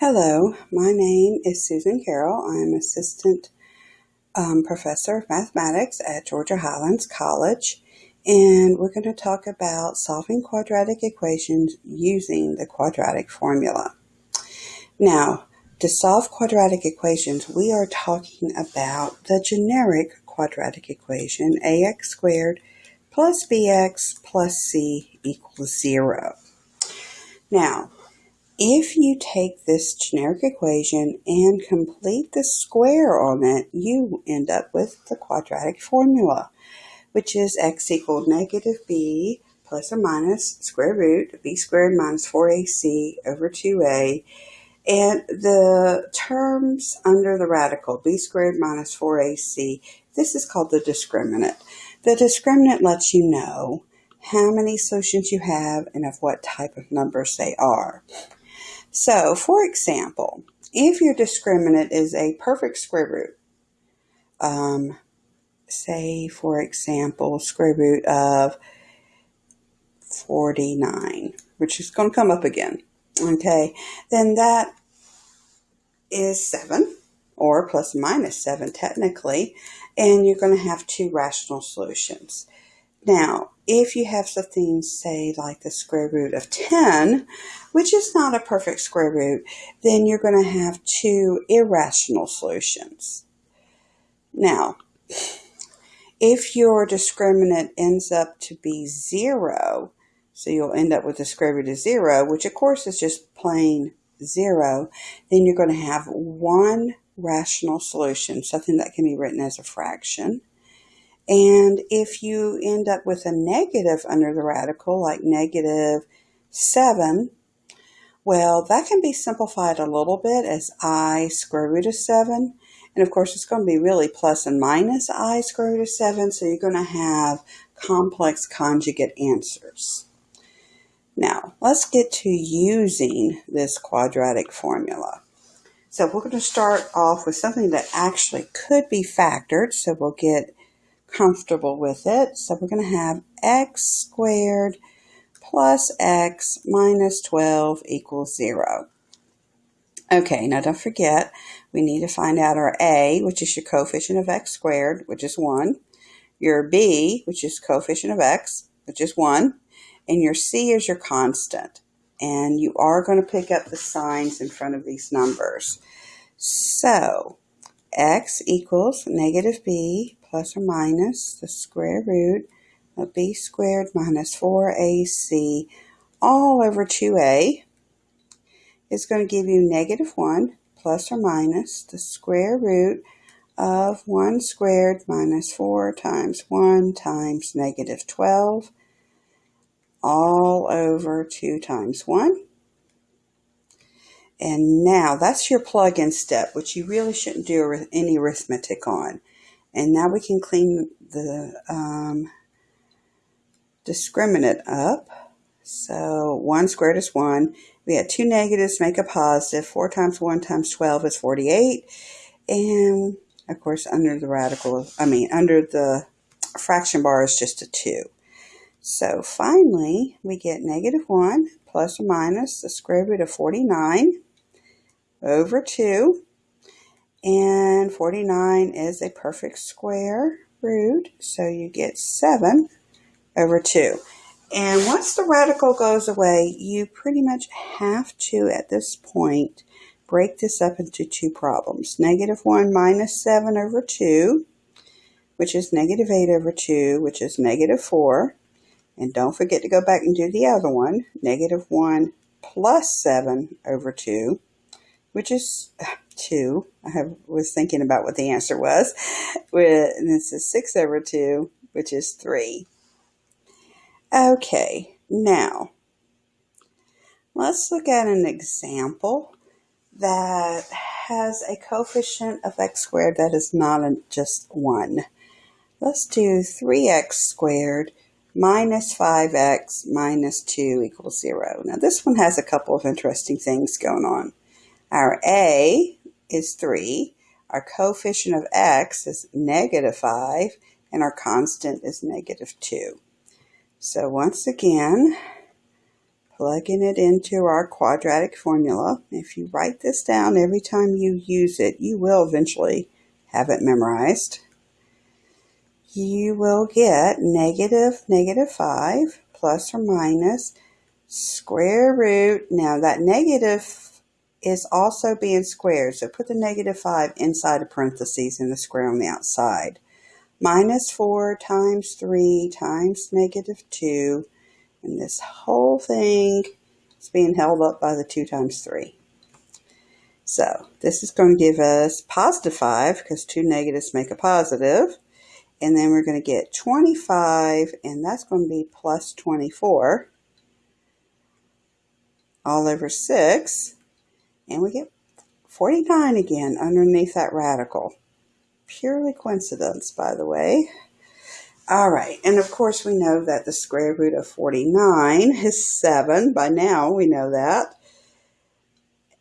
Hello, my name is Susan Carroll. I'm Assistant um, Professor of Mathematics at Georgia Highlands College, and we're going to talk about solving quadratic equations using the quadratic formula. Now, to solve quadratic equations, we are talking about the generic quadratic equation ax squared plus bx plus c equals 0. Now, if you take this generic equation and complete the square on it, you end up with the quadratic formula, which is x equaled negative b plus or minus square root b squared minus 4ac over 2a. And the terms under the radical, b squared minus 4ac, this is called the discriminant. The discriminant lets you know how many solutions you have and of what type of numbers they are. So, for example, if your discriminant is a perfect square root, um, say, for example, square root of 49, which is going to come up again, okay, then that is 7, or plus minus 7 technically, and you're going to have two rational solutions. Now, if you have something, say, like the square root of 10, which is not a perfect square root, then you're going to have two irrational solutions. Now, if your discriminant ends up to be 0, so you'll end up with the square root of 0, which of course is just plain 0, then you're going to have one rational solution, something that can be written as a fraction. And if you end up with a negative under the radical, like negative 7, well, that can be simplified a little bit as i square root of 7. And of course, it's going to be really plus and minus i square root of 7, so you're going to have complex conjugate answers. Now, let's get to using this quadratic formula. So we're going to start off with something that actually could be factored. So we'll get comfortable with it. So we're going to have x squared plus x minus 12 equals 0. Okay, now don't forget, we need to find out our a, which is your coefficient of x squared, which is 1, your b, which is coefficient of x, which is 1, and your c is your constant. And you are going to pick up the signs in front of these numbers. So, x equals negative b plus or minus the square root of b squared minus 4ac all over 2a is going to give you negative 1 plus or minus the square root of 1 squared minus 4 times 1 times negative 12 all over 2 times 1. And now that's your plug-in step, which you really shouldn't do any arithmetic on. And now we can clean the um, discriminant up. So 1 squared is 1. We had two negatives, make a positive. 4 times 1 times 12 is 48. And, of course, under the radical, I mean, under the fraction bar is just a 2. So finally, we get negative 1 plus or minus the square root of 49 over 2. And 49 is a perfect square root, so you get 7 over 2. And once the radical goes away, you pretty much have to, at this point, break this up into two problems. Negative 1 minus 7 over 2, which is negative 8 over 2, which is negative 4. And don't forget to go back and do the other one. Negative 1 plus 7 over 2, which is 2. I have, was thinking about what the answer was. And this is 6 over 2, which is 3. Okay, now let's look at an example that has a coefficient of x squared that is not just 1. Let's do 3x squared minus 5x minus 2 equals 0. Now this one has a couple of interesting things going on. Our a is 3, our coefficient of x is negative 5, and our constant is negative 2. So once again, plugging it into our quadratic formula. If you write this down every time you use it, you will eventually have it memorized. You will get negative negative 5 plus or minus square root. Now that negative is also being squared, so put the negative 5 inside of parentheses and the square on the outside. Minus 4 times 3 times negative 2 and this whole thing is being held up by the 2 times 3. So this is going to give us positive 5 because two negatives make a positive. And then we're going to get 25 and that's going to be plus 24 all over 6. And we get 49 again underneath that radical. Purely coincidence, by the way. All right, and of course we know that the square root of 49 is 7. By now we know that.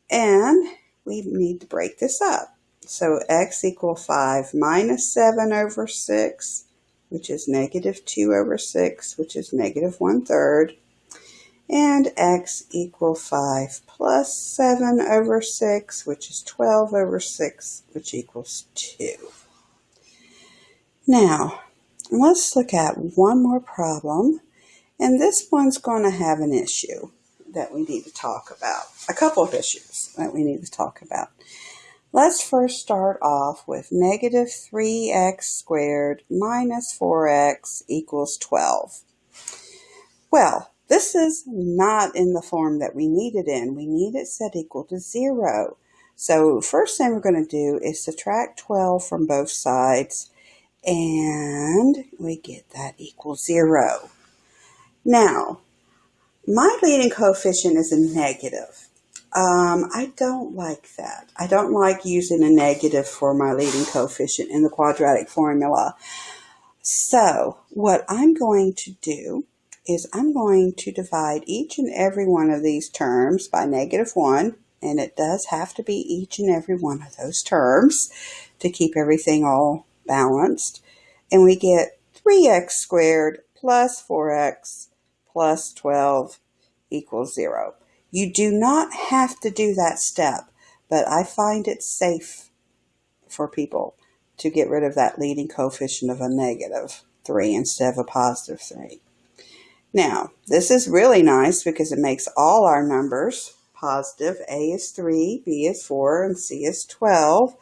And we need to break this up. So x equal 5 minus 7 over 6, which is negative 2 over 6, which is negative 1 third. And x equal 5 plus 7 over 6, which is 12 over 6, which equals 2. Now, let's look at one more problem. And this one's going to have an issue that we need to talk about. A couple of issues that we need to talk about. Let's first start off with negative 3x squared minus 4x equals 12. Well, this is not in the form that we need it in. We need it set equal to 0. So first thing we're going to do is subtract 12 from both sides and we get that equals 0. Now, my leading coefficient is a negative. Um, I don't like that. I don't like using a negative for my leading coefficient in the quadratic formula. So what I'm going to do is I'm going to divide each and every one of these terms by negative 1, and it does have to be each and every one of those terms to keep everything all balanced. And we get 3x squared plus 4x plus 12 equals 0. You do not have to do that step, but I find it safe for people to get rid of that leading coefficient of a negative 3 instead of a positive 3. Now, this is really nice because it makes all our numbers positive. A is 3, B is 4, and C is 12.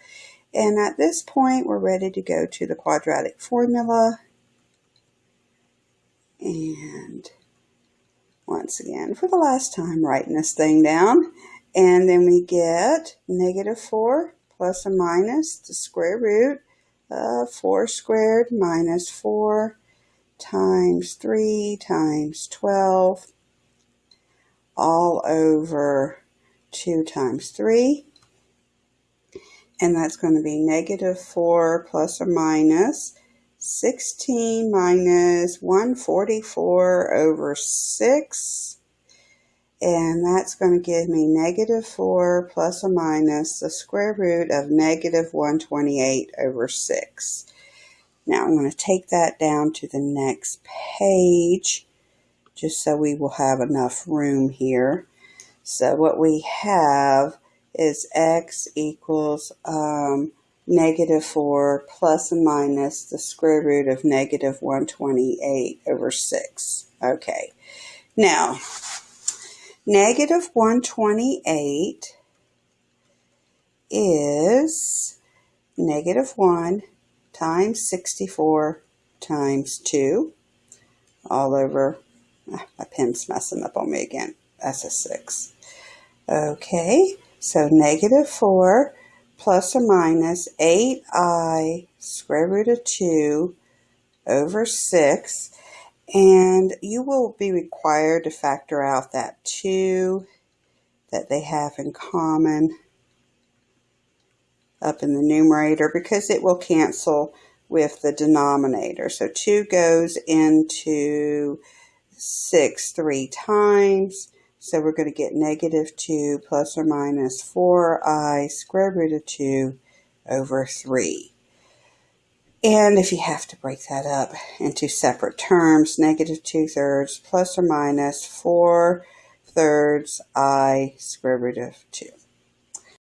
And at this point, we're ready to go to the quadratic formula. And once again, for the last time, writing this thing down. And then we get negative 4 plus or minus the square root of 4 squared minus 4 times 3 times 12 all over 2 times 3 and that's going to be negative 4 plus or minus 16 minus 144 over 6 and that's going to give me negative 4 plus or minus the square root of negative 128 over 6. Now I'm going to take that down to the next page just so we will have enough room here. So what we have is x equals um, negative 4 plus and minus the square root of negative 128 over 6. Okay, now negative 128 is negative 1 times 64 times 2 all over, ah, my pen's messing up on me again, that's a 6. Okay, so negative 4 plus or minus 8i square root of 2 over 6. And you will be required to factor out that 2 that they have in common up in the numerator because it will cancel with the denominator. So 2 goes into 6 three times. So we're going to get negative 2 plus or minus 4i square root of 2 over 3. And if you have to break that up into separate terms, negative 2 thirds plus or minus 4 thirds i square root of 2.